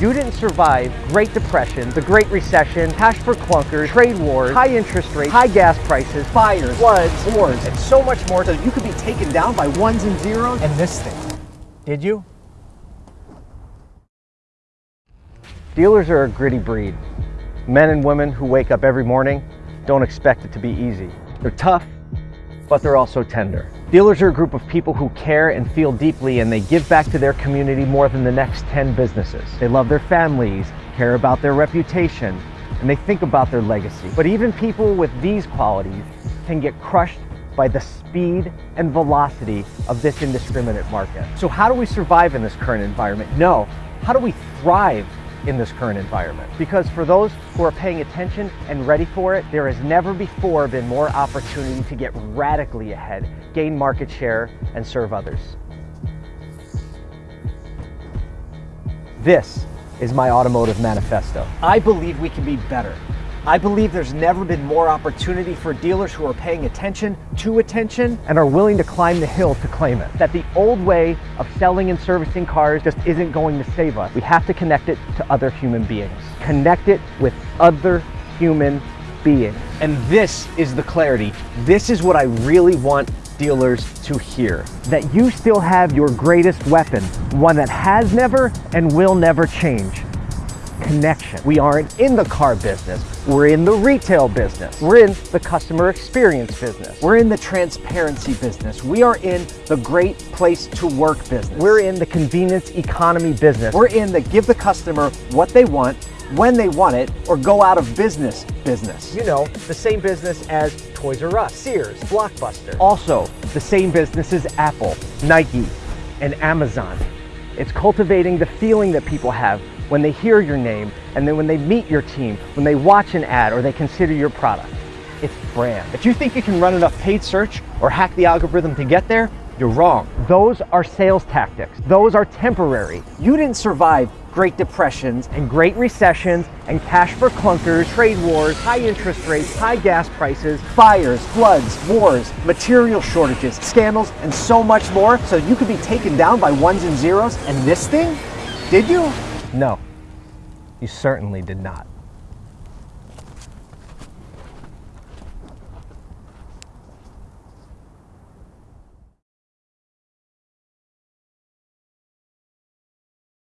You didn't survive Great Depression, the Great Recession, cash for clunkers, trade wars, high interest rates, high gas prices, fires, floods, wars, and so much more so you could be taken down by ones and zeros and this thing. Did you? Dealers are a gritty breed. Men and women who wake up every morning don't expect it to be easy. They're tough, but they're also tender. Dealers are a group of people who care and feel deeply and they give back to their community more than the next 10 businesses. They love their families, care about their reputation, and they think about their legacy. But even people with these qualities can get crushed by the speed and velocity of this indiscriminate market. So how do we survive in this current environment? No, how do we thrive in this current environment. Because for those who are paying attention and ready for it, there has never before been more opportunity to get radically ahead, gain market share, and serve others. This is my automotive manifesto. I believe we can be better. I believe there's never been more opportunity for dealers who are paying attention to attention and are willing to climb the hill to claim it. That the old way of selling and servicing cars just isn't going to save us. We have to connect it to other human beings. Connect it with other human beings. And this is the clarity. This is what I really want dealers to hear. That you still have your greatest weapon, one that has never and will never change connection. We aren't in the car business. We're in the retail business. We're in the customer experience business. We're in the transparency business. We are in the great place to work business. We're in the convenience economy business. We're in the give the customer what they want when they want it or go out of business business. You know, the same business as Toys R Us, Sears, Blockbuster. Also, the same business as Apple, Nike, and Amazon. It's cultivating the feeling that people have when they hear your name and then when they meet your team, when they watch an ad or they consider your product. It's brand. If you think you can run enough paid search or hack the algorithm to get there, you're wrong. Those are sales tactics. Those are temporary. You didn't survive Great Depressions and Great Recessions and cash for clunkers, trade wars, high interest rates, high gas prices, fires, floods, wars, material shortages, scandals, and so much more so you could be taken down by ones and zeros and this thing? Did you? No, you certainly did not.